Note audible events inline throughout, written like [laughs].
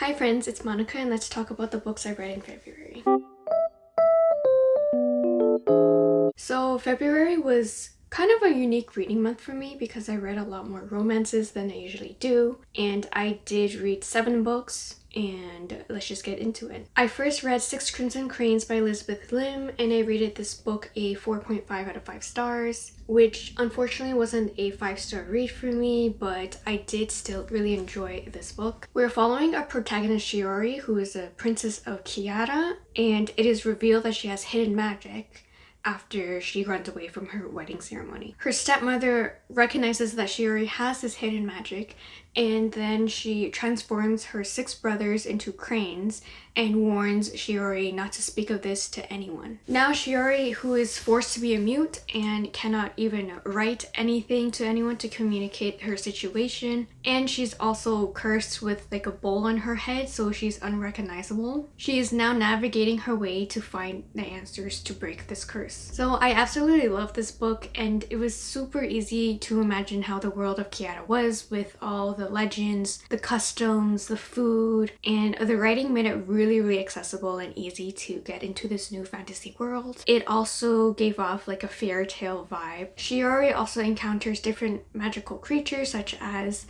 Hi friends, it's Monica and let's talk about the books I read in February. So February was kind of a unique reading month for me because I read a lot more romances than I usually do and I did read seven books and let's just get into it. I first read Six Crimson Cranes by Elizabeth Lim and I rated this book a 4.5 out of 5 stars which unfortunately wasn't a 5 star read for me but I did still really enjoy this book. We're following a protagonist Shiori who is a princess of Kiata and it is revealed that she has hidden magic after she runs away from her wedding ceremony. Her stepmother recognizes that Shiori has this hidden magic and then she transforms her six brothers into cranes and warns Shiori not to speak of this to anyone. Now Shiori, who is forced to be a mute and cannot even write anything to anyone to communicate her situation, and she's also cursed with like a bowl on her head so she's unrecognizable. She is now navigating her way to find the answers to break this curse. So I absolutely love this book and it was super easy to imagine how the world of Kiata was with all the legends, the customs, the food, and the writing made it really, really accessible and easy to get into this new fantasy world. It also gave off like a fairy tale vibe. Shiori also encounters different magical creatures such as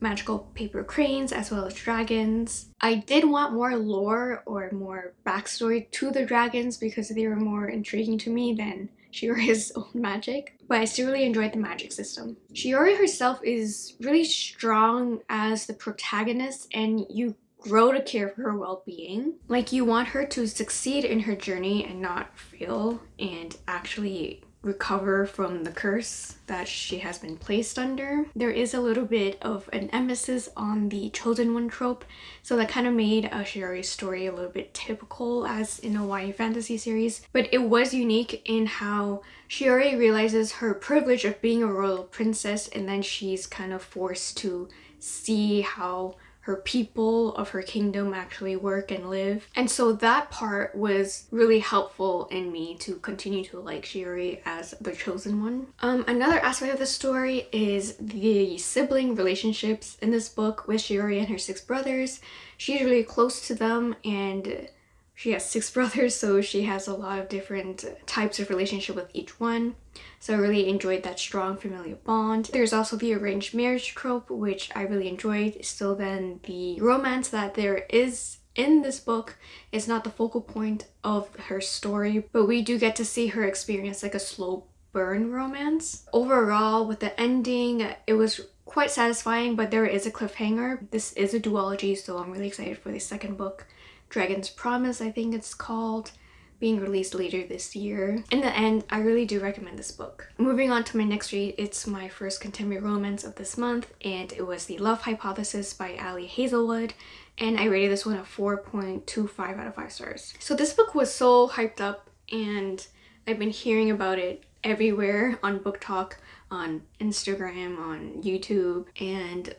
magical paper cranes as well as dragons. I did want more lore or more backstory to the dragons because they were more intriguing to me than Shiori's [laughs] own magic, but I still really enjoyed the magic system. Shiori herself is really strong as the protagonist and you grow to care for her well-being. Like you want her to succeed in her journey and not fail and actually recover from the curse that she has been placed under. There is a little bit of an emphasis on the chosen one trope, so that kind of made a Shiori's story a little bit typical as in a YA fantasy series, but it was unique in how Shiori realizes her privilege of being a royal princess and then she's kind of forced to see how her people of her kingdom actually work and live. And so that part was really helpful in me to continue to like Shiori as the chosen one. Um, another aspect of the story is the sibling relationships in this book with Shiori and her six brothers. She's really close to them and she has six [laughs] brothers so she has a lot of different types of relationship with each one so I really enjoyed that strong familial bond. There's also the arranged marriage trope which I really enjoyed still then the romance that there is in this book is not the focal point of her story but we do get to see her experience like a slow burn romance. Overall with the ending it was quite satisfying but there is a cliffhanger. This is a duology so I'm really excited for the second book. Dragon's Promise, I think it's called, being released later this year. In the end, I really do recommend this book. Moving on to my next read, it's my first contemporary romance of this month and it was The Love Hypothesis by Ali Hazelwood and I rated this one a 4.25 out of 5 stars. So this book was so hyped up and I've been hearing about it everywhere on BookTok on Instagram, on YouTube, and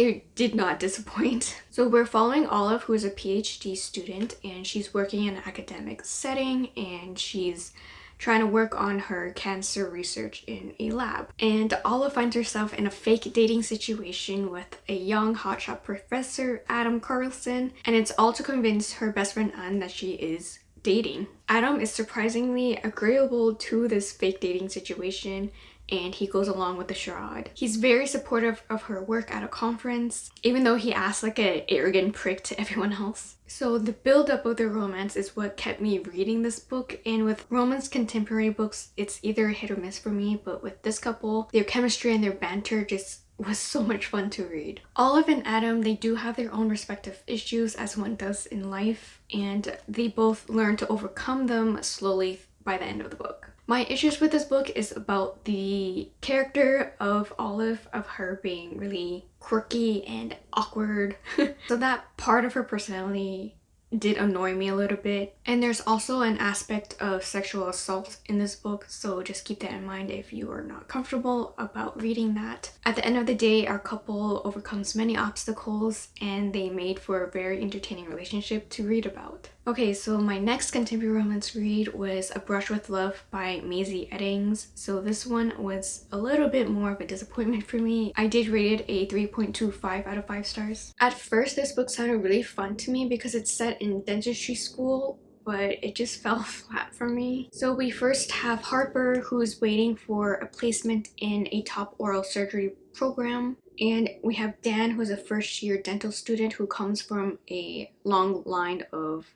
it did not disappoint. [laughs] So we're following Olive who is a PhD student and she's working in an academic setting and she's trying to work on her cancer research in a lab. And Olive finds herself in a fake dating situation with a young hotshot professor, Adam Carlsen, and it's all to convince her best friend Anne that she is dating. Adam is surprisingly agreeable to this fake dating situation and he goes along with the charade. He's very supportive of her work at a conference, even though he acts like an arrogant prick to everyone else. So the build-up of their romance is what kept me reading this book, and with romance contemporary books, it's either hit or miss for me, but with this couple, their chemistry and their banter just was so much fun to read. Olive and Adam, they do have their own respective issues as one does in life, and they both learn to overcome them slowly by the end of the book. My issues with this book is about the character of Olive, of her being really quirky and awkward. [laughs] so that part of her personality did annoy me a little bit. And there's also an aspect of sexual assault in this book, so just keep that in mind if you are not comfortable about reading that. At the end of the day, our couple overcomes many obstacles and they made for a very entertaining relationship to read about. Okay, so my next contemporary romance read was A Brush with Love by Mazey Eddings. So this one was a little bit more of a disappointment for me. I did rate it a 3.25 out of 5 stars. At first, this book sounded really fun to me because it's set in dentistry school but it just [laughs] fell flat for me. So we first have Harper who's waiting for a placement in a top oral surgery program and we have Dan who's a first year dental student who comes from a long line of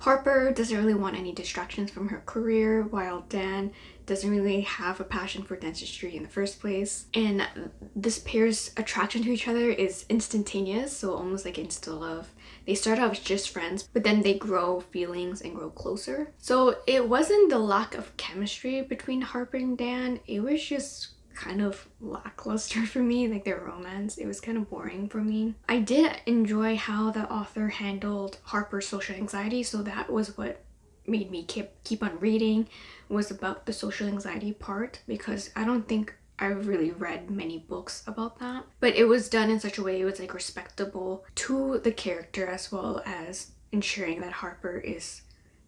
Harper doesn't really want any distractions from her career while Dan doesn't really have a passion for dentistry in the first place. And this pair's attraction to each other is instantaneous, so almost like insta love. They start out as just friends, but then they grow feelings and grow closer. So it wasn't the lack of chemistry between Harper and Dan, it was just kind of lackluster for me, like their romance. It was kind of boring for me. I did enjoy how the author handled Harper's social anxiety, so that was what made me keep keep on reading was about the social anxiety part because I don't think I've really read many books about that. But it was done in such a way it was like respectable to the character as well as ensuring that Harper is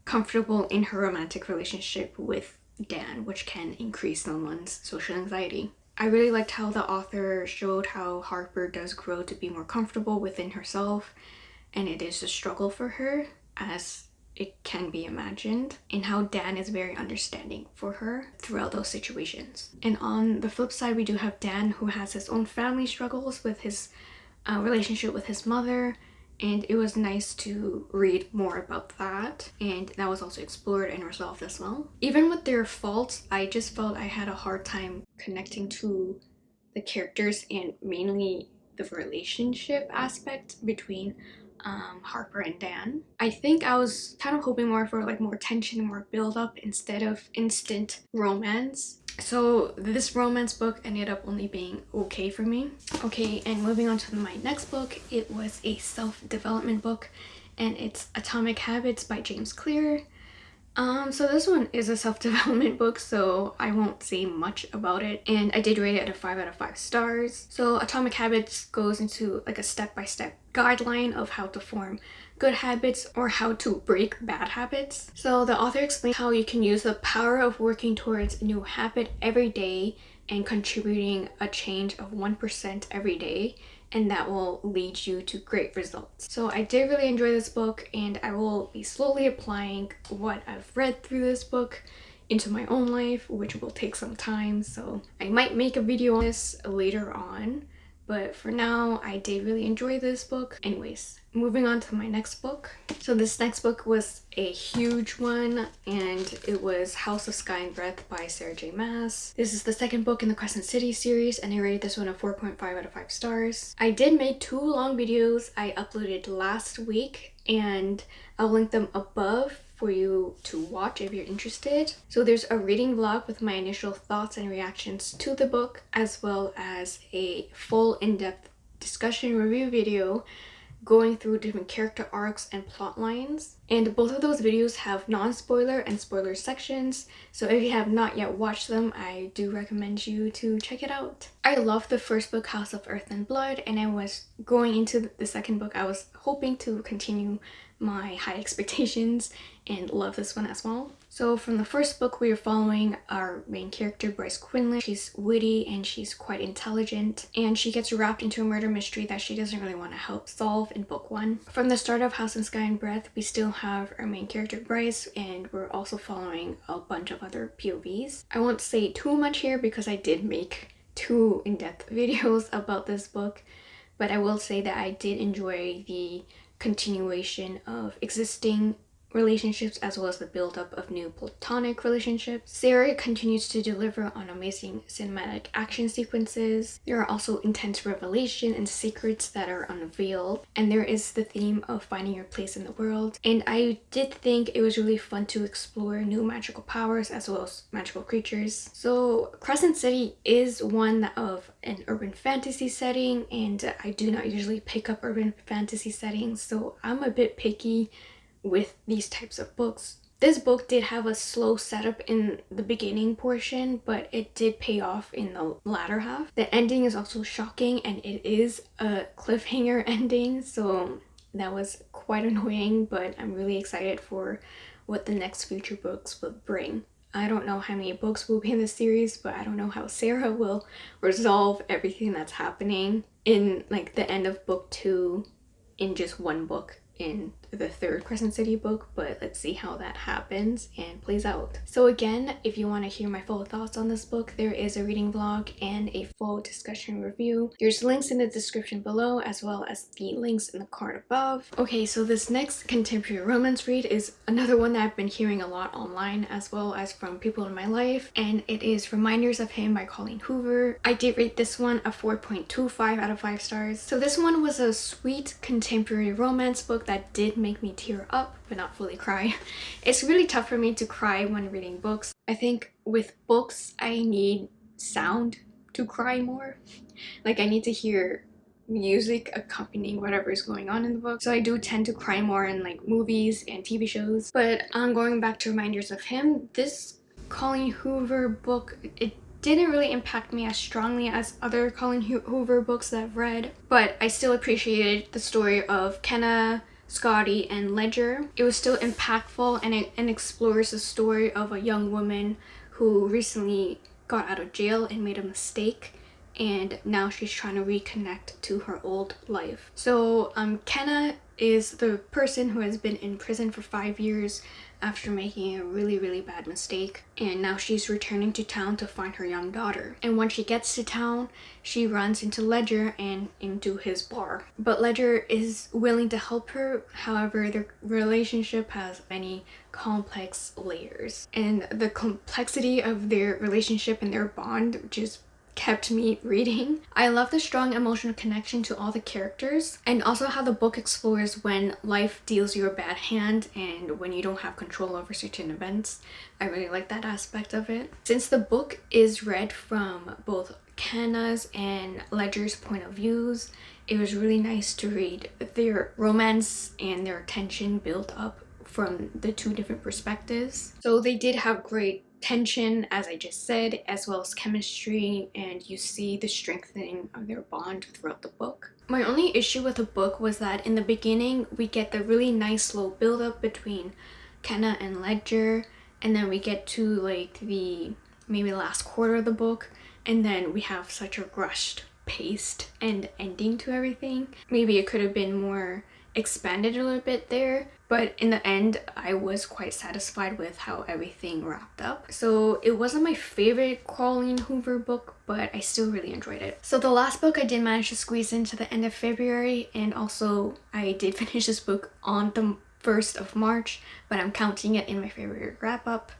comfortable in her romantic relationship with Dan, which can increase someone's social anxiety. I really liked how the author showed how Harper does grow to be more comfortable within herself and it is a struggle for her as it can be imagined and how Dan is very understanding for her throughout those situations. And on the flip side, we do have Dan who has his own family struggles with his uh, relationship with his mother and it was nice to read more about that and that was also explored and resolved as well. Even with their faults, I just felt I had a hard time connecting to the characters and mainly the relationship aspect between um, Harper and Dan. I think I was kind of hoping more for like more tension, more build up instead of instant romance. So this romance book ended up only being okay for me. Okay, and moving on to my next book, it was a self-development book and it's Atomic Habits by James Clear. Um, so this one is a self-development [laughs] book, so I won't say much about it. And I did rate it at a 5 out of 5 stars. So Atomic Habits goes into like a step-by-step -step guideline of how to form good habits or how to break bad habits. So the author explains how you can use the power of working towards a new habit every day and contributing a change of 1% every day and that will lead you to great results. So I did really enjoy this book and I will be slowly applying what I've read through this book into my own life, which will take some time. So I might make a video on this later on but for now I did really enjoy this book. Anyways, moving on to my next book. So this next book was a huge one and it was House of Sky and Breath by Sarah J Maas. This is the second book in the Crescent City series and I rated this one a 4.5 out of 5 stars. I did make two long videos I uploaded last week and I'll link them above for you to watch if you're interested. So there's a reading vlog with my initial thoughts and reactions to the book as well as a full in-depth discussion review video going through different character arcs and plot lines. And both of those videos have non-spoiler and spoiler sections, so if you have not yet watched them, I do recommend you to check it out. I love the first book, House of Earth and Blood, and I was going into the second book, I was hoping to continue my high expectations and love this one as well. So from the first book, we are following our main character, Bryce Quinlan. She's witty and she's quite intelligent and she gets wrapped into a murder mystery that she doesn't really want to help solve in book one. From the start of House and Sky and Breath, we still have our main character, Bryce, and we're also following a bunch of other POVs. I won't say too much here because I did make two in-depth [laughs] videos about this book, but I will say that I did enjoy the continuation of existing relationships as well as the buildup of new platonic relationships. Sarah continues to deliver on amazing cinematic action sequences. There are also intense revelation and secrets that are unveiled and there is the theme of finding your place in the world and I did think it was really fun to explore new magical powers as well as magical creatures. So Crescent City is one of an urban fantasy setting and I do not usually pick up urban fantasy settings so I'm a bit picky with these types of books. This book did have a slow setup in the beginning portion, but it did pay off in the latter half. The ending is also shocking and it is a cliffhanger [laughs] ending, so that was quite annoying, but I'm really excited for what the next future books will bring. I don't know how many books will be in the series, but I don't know how Sarah will resolve everything that's happening in like the end of book two in just one book in the third Crescent City book, but let's see how that happens and plays out. So again, if you want to hear my full thoughts on this book, there is a reading vlog and a full discussion review. There's links in the description below as well as the links in the card above. Okay, so this next contemporary romance read is another one that I've been hearing a lot online as well as from people in my life and it is Reminders of Him by Colleen Hoover. I did rate this one a 4.25 out of 5 stars. So this one was a sweet contemporary romance book that did make me tear up but not fully cry. [laughs] It's really tough for me to cry when reading books. I think with books I need sound to cry more. Like I need to hear music accompanying whatever is going on in the book. So I do tend to cry more in like movies and TV shows. But um, going back to Reminders of Him, this Colleen Hoover book, it didn't really impact me as strongly as other Colleen Hoover books that I've read. But I still appreciated the story of Kenna, Scotty, and Ledger. It was still impactful and it and explores the story of a young woman who recently got out of jail and made a mistake and now she's trying to reconnect to her old life. So um, Kenna is the person who has been in prison for five years after making a really really bad mistake and now she's returning to town to find her young daughter. And when she gets to town she runs into Ledger and into his bar. But Ledger is willing to help her however their relationship has many complex layers. And the complexity of their relationship and their bond just kept me reading. I love the strong emotional connection to all the characters and also how the book explores when life deals you a bad hand and when you don't have control over certain events. I really like that aspect of it. Since the book is read from both Kenna's and Ledger's point of views, it was really nice to read their romance and their tension built up from the two different perspectives. So they did have great tension as I just said as well as chemistry and you see the strengthening of their bond throughout the book. My only issue with the book was that in the beginning we get the really nice slow build up between Kenna and Ledger and then we get to like the maybe last quarter of the book and then we have such a rushed paced and ending to everything. Maybe it could have been more expanded a little bit there but in the end I was quite satisfied with how everything wrapped up. So it wasn't my favorite Colleen Hoover book but I still really enjoyed it. So the last book I did manage to squeeze into the end of February and also I did [laughs] finish this book on the 1st of March but I'm counting it in my February wrap up.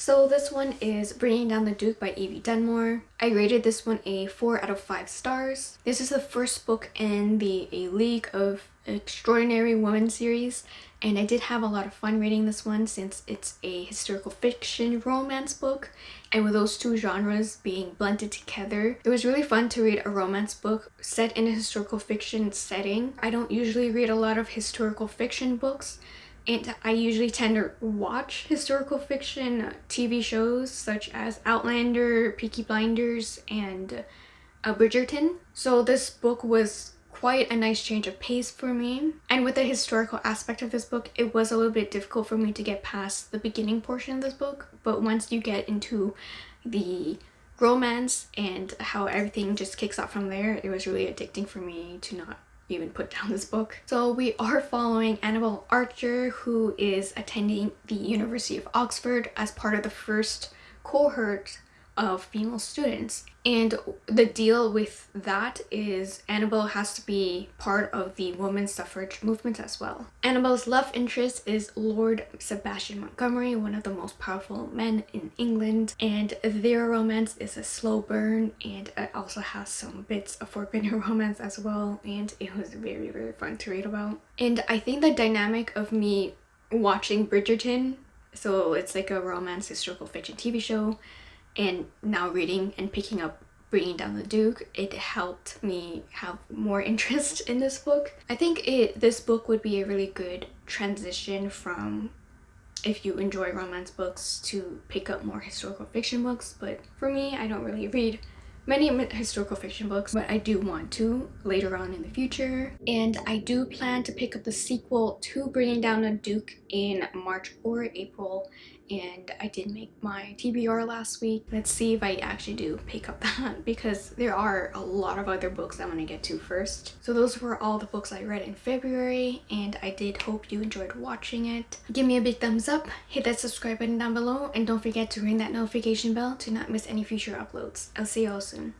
So this one is Bringing Down the Duke by Evie Dunmore. I rated this one a 4 out of 5 stars. This is the first book in the A League of Extraordinary Women series and I did have a lot of fun reading this one since it's a historical fiction romance book and with those two genres being blended together it was really fun to read a romance book set in a historical fiction setting. I don't usually read a lot of historical fiction books and I usually tend to watch historical fiction TV shows such as Outlander, Peaky Blinders, and uh, Bridgerton. So this book was quite a nice change of pace for me. And with the historical aspect of this book, it was a little bit difficult for me to get past the beginning portion of this book. But once you get into the romance and how everything just kicks off from there, it was really addicting for me to not even put down this book. So we are following Annabelle Archer who is attending the University of Oxford as part of the first cohort of female students. And the deal with that is Annabelle has to be part of the women's suffrage movement as well. Annabelle's love interest is Lord Sebastian Montgomery, one of the most powerful men in England, and their romance is a slow burn and it also has some bits of forbidden [laughs] romance as well and it was very very fun to read about. And I think the dynamic of me watching Bridgerton so it's like a romance historical fiction TV show and now reading and picking up Bringing Down the Duke, it helped me have more [laughs] interest in this book. I think it this book would be a really good transition from if you enjoy romance books to pick up more historical fiction books. But for me I don't really read many historical fiction books but I do want to later on in the future. And I do plan to pick up the sequel to Bringing Down the Duke in March or April and I did make my TBR last week. Let's see if I actually do pick up [laughs] that because there are a lot of other books I want to get to first. So those were all the books I read in February and I did hope you enjoyed watching it. Give me a big thumbs up, hit that subscribe button down below and don't forget to ring that notification bell to not miss any future uploads. I'll see you all soon.